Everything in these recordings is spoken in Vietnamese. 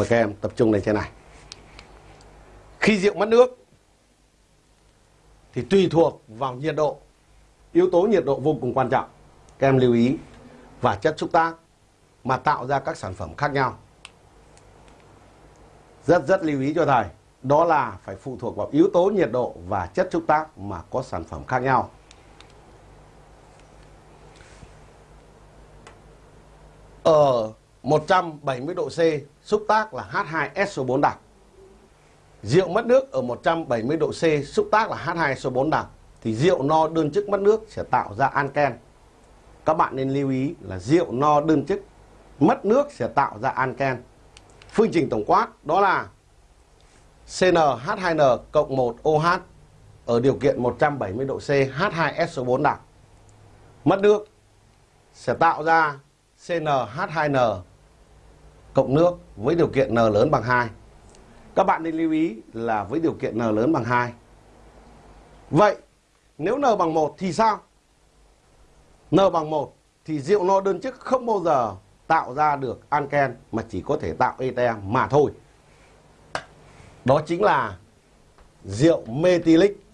Mời các em tập trung lên trên này. Khi rượu mất nước, thì tùy thuộc vào nhiệt độ. Yếu tố nhiệt độ vô cùng quan trọng. Các em lưu ý, và chất xúc tác mà tạo ra các sản phẩm khác nhau. Rất rất lưu ý cho thầy. Đó là phải phụ thuộc vào yếu tố nhiệt độ và chất xúc tác mà có sản phẩm khác nhau. Ở 170 độ C, xúc tác là H2SO4 đặc. Rượu mất nước ở 170 độ C, xúc tác là H2SO4 đặc. Thì rượu no đơn chức mất nước sẽ tạo ra anken. Các bạn nên lưu ý là rượu no đơn chức mất nước sẽ tạo ra anken. Phương trình tổng quát đó là CnH2n cộng 1 OH ở điều kiện 170 độ C H2SO4 đặc. Mất nước sẽ tạo ra CnH2n cộng nước với điều kiện N lớn bằng 2. Các bạn nên lưu ý là với điều kiện N lớn bằng 2. Vậy nếu N bằng 1 thì sao? N bằng 1 thì rượu no đơn chức không bao giờ tạo ra được anken mà chỉ có thể tạo ete mà thôi. Đó chính là rượu methylic,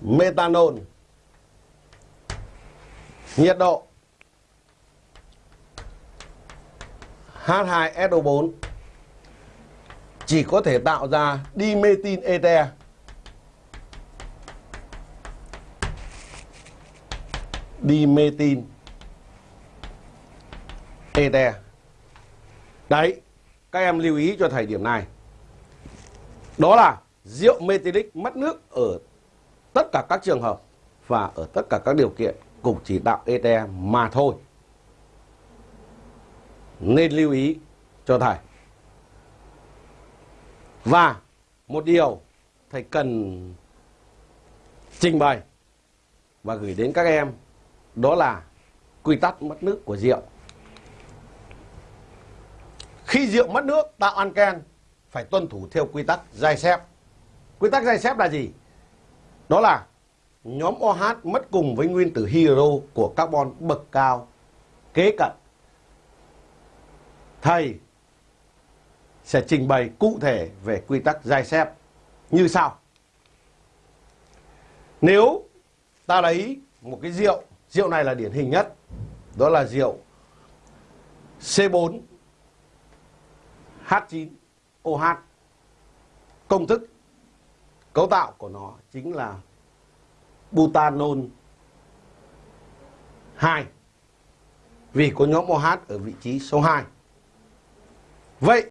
methanol, nhiệt độ H2SO4 chỉ có thể tạo ra dimethyl ether. Dimethyl ether. Đấy, các em lưu ý cho thầy điểm này. Đó là rượu methylic mất nước ở tất cả các trường hợp và ở tất cả các điều kiện cũng chỉ tạo ether mà thôi nên lưu ý cho thầy. Và một điều thầy cần trình bày và gửi đến các em đó là quy tắc mất nước của rượu. Khi rượu mất nước, tạo anken phải tuân thủ theo quy tắc dai xếp quy tắc dai xếp là gì? Đó là nhóm OH mất cùng với nguyên tử hydro của carbon bậc cao, kế cận thầy sẽ trình bày cụ thể về quy tắc giai xếp như sau. Nếu ta lấy một cái rượu, rượu này là điển hình nhất, đó là rượu C4 H9 OH. Công thức cấu tạo của nó chính là butanol 2 vì có nhóm OH ở vị trí số 2. Vậy